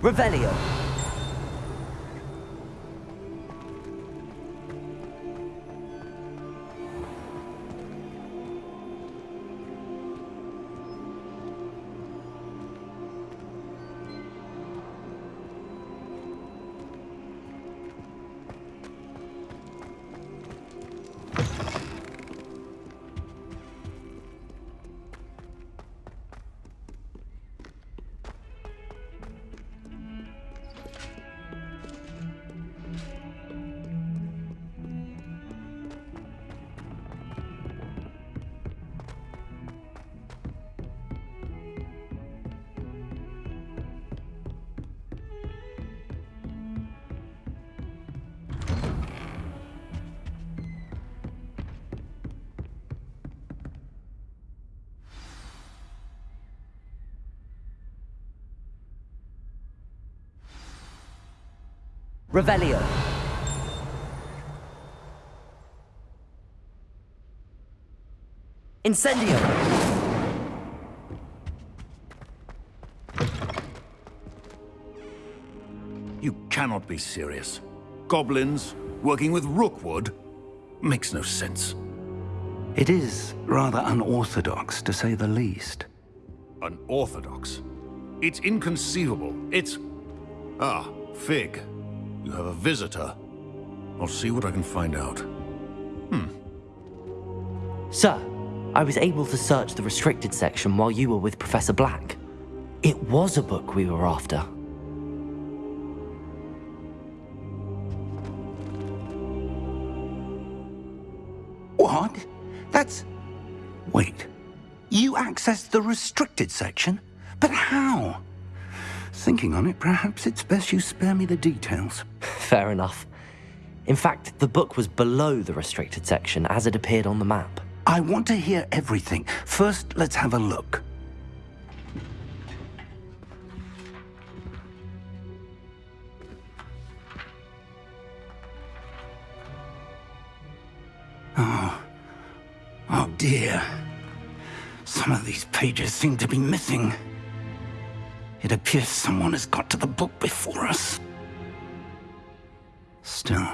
Revelio. Revelio. Incendio. You cannot be serious. Goblins, working with Rookwood? Makes no sense. It is rather unorthodox, to say the least. Unorthodox? It's inconceivable. It's... Ah, Fig. You have a visitor. I'll see what I can find out. Hmm. Sir, I was able to search the restricted section while you were with Professor Black. It was a book we were after. What? That's... Wait. You accessed the restricted section? But how? Thinking on it, perhaps it's best you spare me the details. Fair enough. In fact, the book was below the restricted section as it appeared on the map. I want to hear everything. First, let's have a look. Oh. Oh dear. Some of these pages seem to be missing. It appears someone has got to the book before us. Still,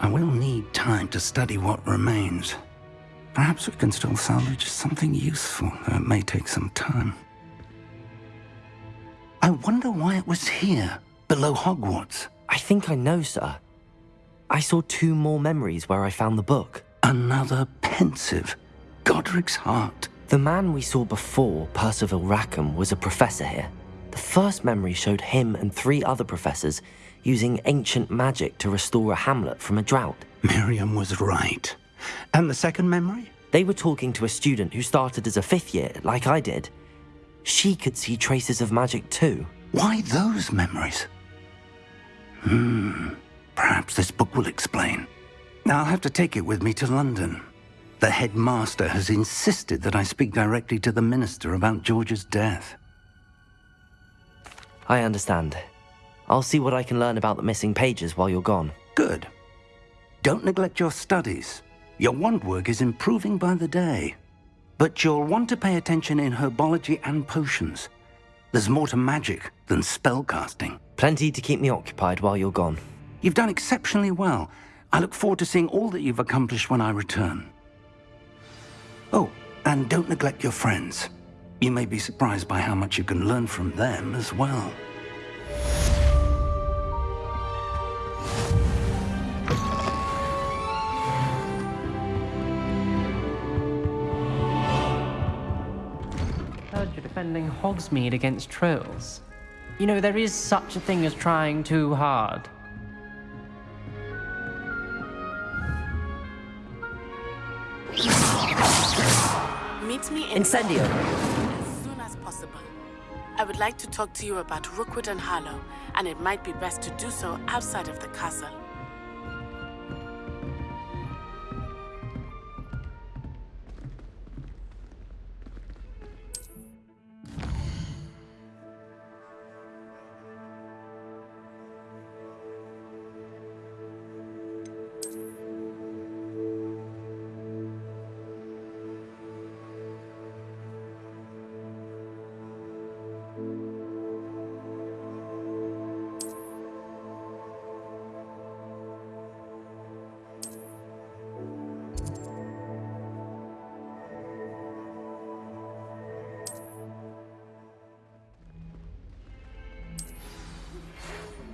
I will need time to study what remains. Perhaps we can still salvage something useful, though it may take some time. I wonder why it was here, below Hogwarts. I think I know, sir. I saw two more memories where I found the book. Another Pensieve. Godric's heart. The man we saw before, Percival Rackham, was a professor here. The first memory showed him and three other professors using ancient magic to restore a hamlet from a drought. Miriam was right. And the second memory? They were talking to a student who started as a fifth year, like I did. She could see traces of magic too. Why those memories? Hmm, perhaps this book will explain. I'll have to take it with me to London. The headmaster has insisted that I speak directly to the minister about George's death. I understand. I'll see what I can learn about the missing pages while you're gone. Good. Don't neglect your studies. Your wand work is improving by the day. But you'll want to pay attention in herbology and potions. There's more to magic than spellcasting. Plenty to keep me occupied while you're gone. You've done exceptionally well. I look forward to seeing all that you've accomplished when I return. Oh, and don't neglect your friends. You may be surprised by how much you can learn from them as well. Heard you're defending Hogsmeade against trolls. You know, there is such a thing as trying too hard. Meet me in Incendio possible. I would like to talk to you about Rookwood and Harlow, and it might be best to do so outside of the castle.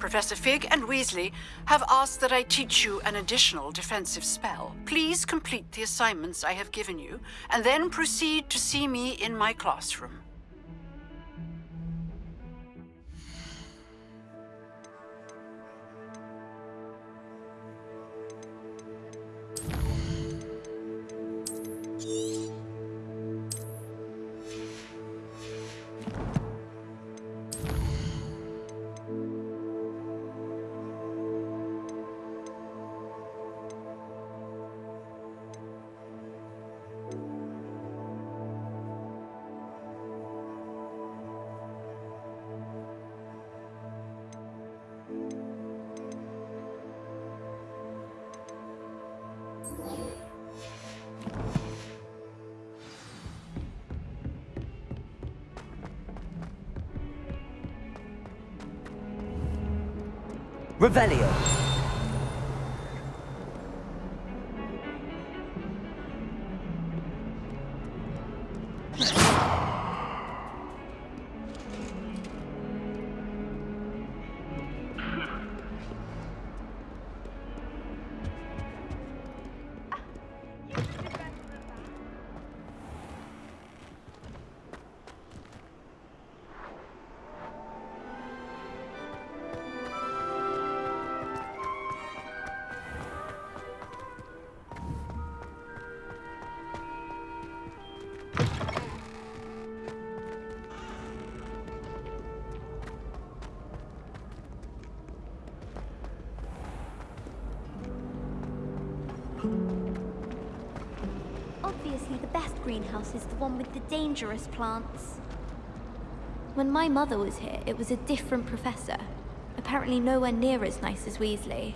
Professor Fig and Weasley have asked that I teach you an additional defensive spell. Please complete the assignments I have given you, and then proceed to see me in my classroom. Revelio! Greenhouse is the one with the dangerous plants. When my mother was here, it was a different professor. Apparently nowhere near as nice as Weasley.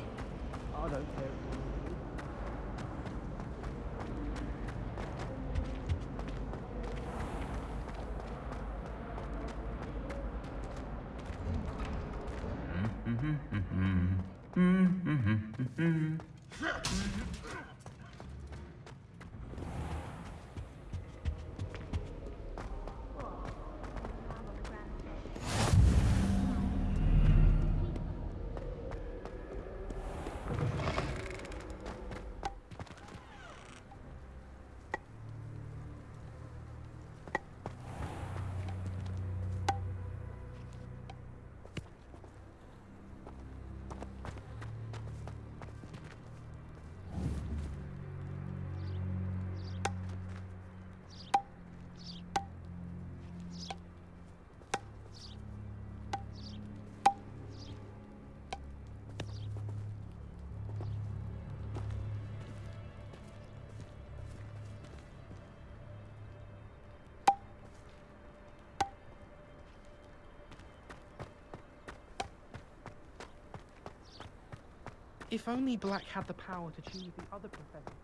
If only Black had the power to choose the other professor.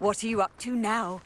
What are you up to now?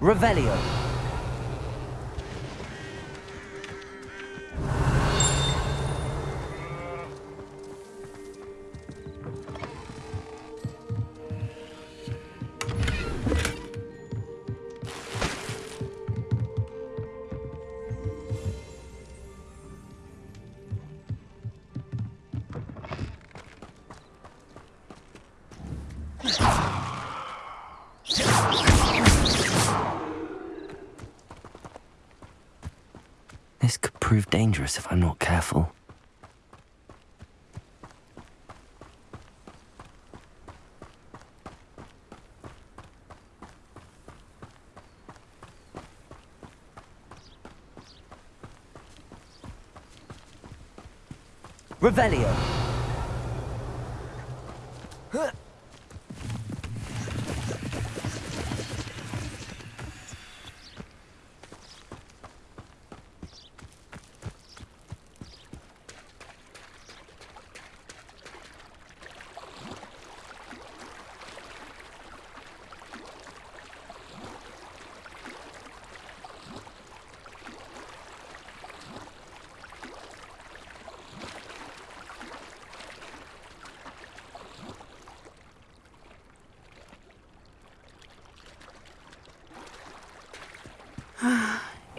Revelio. Dangerous if I'm not careful. Revelio.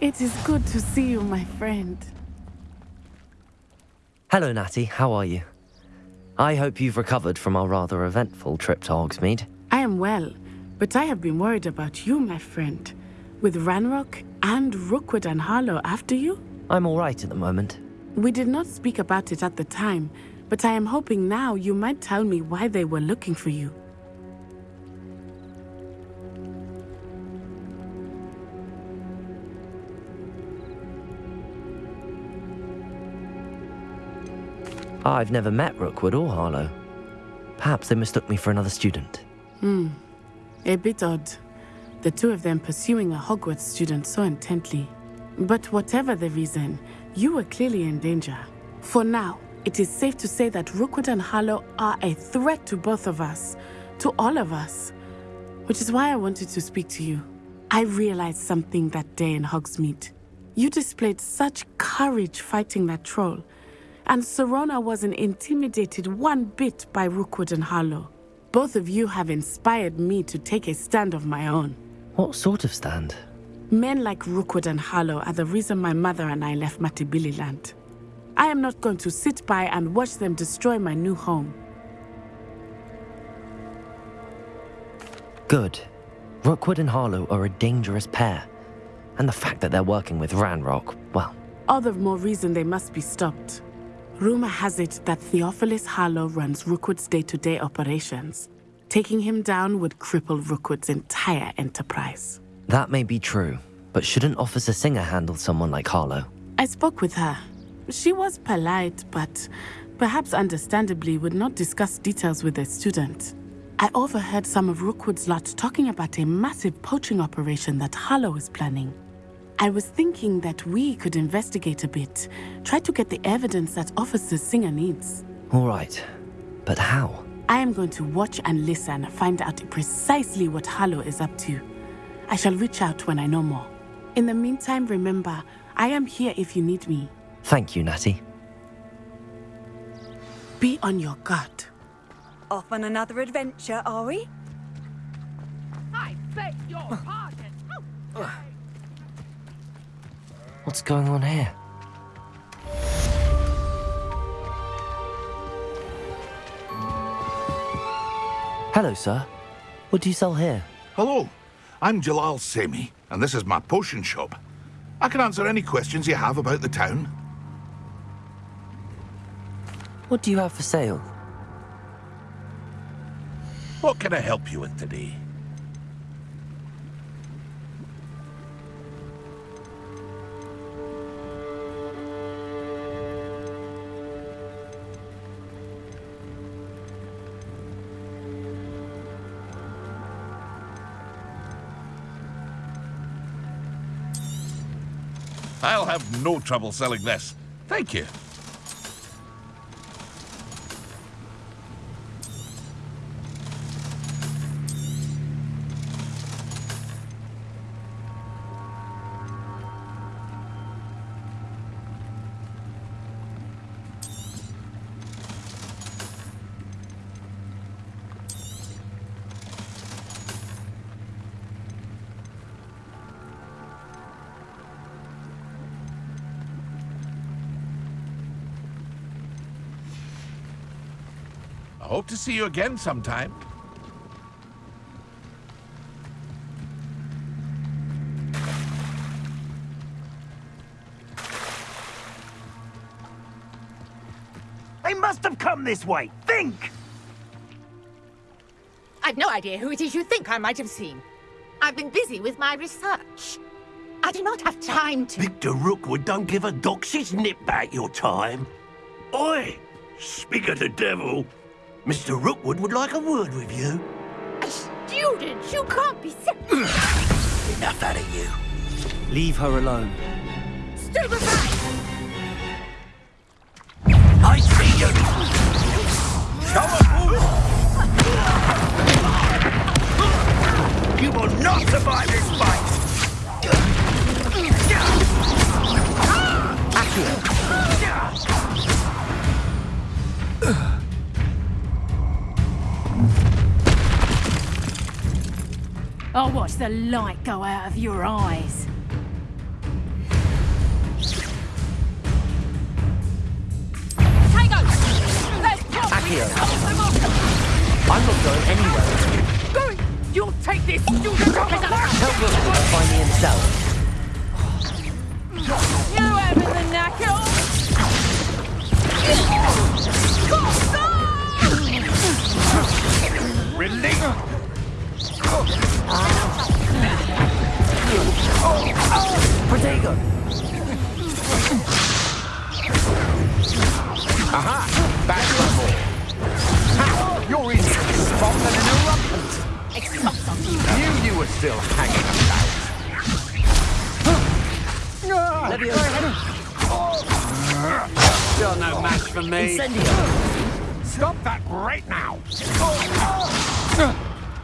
It is good to see you, my friend. Hello, Natty. How are you? I hope you've recovered from our rather eventful trip to Hogsmeade. I am well, but I have been worried about you, my friend. With Ranrock and Rookwood and Harlow after you? I'm all right at the moment. We did not speak about it at the time, but I am hoping now you might tell me why they were looking for you. I've never met Rookwood or Harlow. Perhaps they mistook me for another student. Hmm. A bit odd. The two of them pursuing a Hogwarts student so intently. But whatever the reason, you were clearly in danger. For now, it is safe to say that Rookwood and Harlow are a threat to both of us, to all of us. Which is why I wanted to speak to you. I realized something that day in Hogsmeade. You displayed such courage fighting that troll, and Sirona wasn't intimidated one bit by Rookwood and Harlow. Both of you have inspired me to take a stand of my own. What sort of stand? Men like Rookwood and Harlow are the reason my mother and I left Matabeleland. I am not going to sit by and watch them destroy my new home. Good. Rookwood and Harlow are a dangerous pair. And the fact that they're working with Ranrock, well, All the more reason they must be stopped. Rumor has it that Theophilus Harlow runs Rookwood's day-to-day operations. Taking him down would cripple Rookwood's entire enterprise. that may be true. But shouldn't Officer Singer handle someone like Harlow? I spoke with her. She was polite, but perhaps understandably, would not discuss details with a student. I overheard some of Rookwood's lot talking about a massive poaching operation that Harlow is planning. I was thinking that we could investigate a bit, try to get the evidence that Officer Singer needs. All right, but how? I am going to watch and listen, find out precisely what Harlow is up to. I shall reach out when I know more. In the meantime, remember, I am here if you need me. Thank you, Natty. Be on your guard. Off on another adventure, are we? I beg your pardon. What's going on here? Hello, sir. What do you sell here? Hello, I'm Jalal Sami, and this is my potion shop. I can answer any questions you have about the town. What do you have for sale? What can I help you with today? I'll have no trouble selling this. Thank you. See you again sometime. They must have come this way. Think! I've no idea who it is you think I might have seen. I've been busy with my research. I do not have time to... Victor Rookwood don't give a doxy's nip back your time. Oi! Speak of the devil. Mr. Rookwood would like a word with you. A student? You can't be so... Enough out of you. Leave her alone. Stupefy! I see you! Show up, You will not survive this fight! I'll watch the light go out of your eyes. Tango! Let's pop Accio. them off! I'm not going anywhere. Go! You'll take this his Tell Rookwood to find me himself.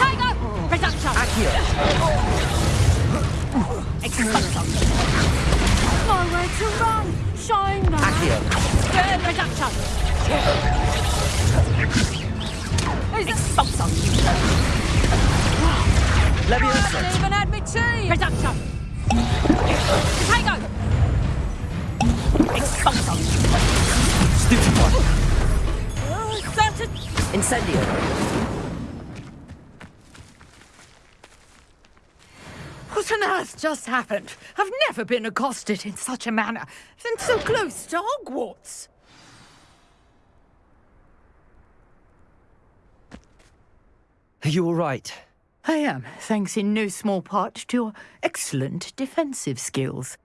Potato! Reduction! Accio! Expulsion! Nowhere to run! Shine now! Accio! Burn reduction! Expulsion! Leviosa! Haven't even had me tea! Reduction! Potato! Expulsion! Stupefy! to... Incendio. What on earth just happened? I've never been accosted in such a manner, and so close to Hogwarts. Are you all right? I am, thanks in no small part to your excellent defensive skills.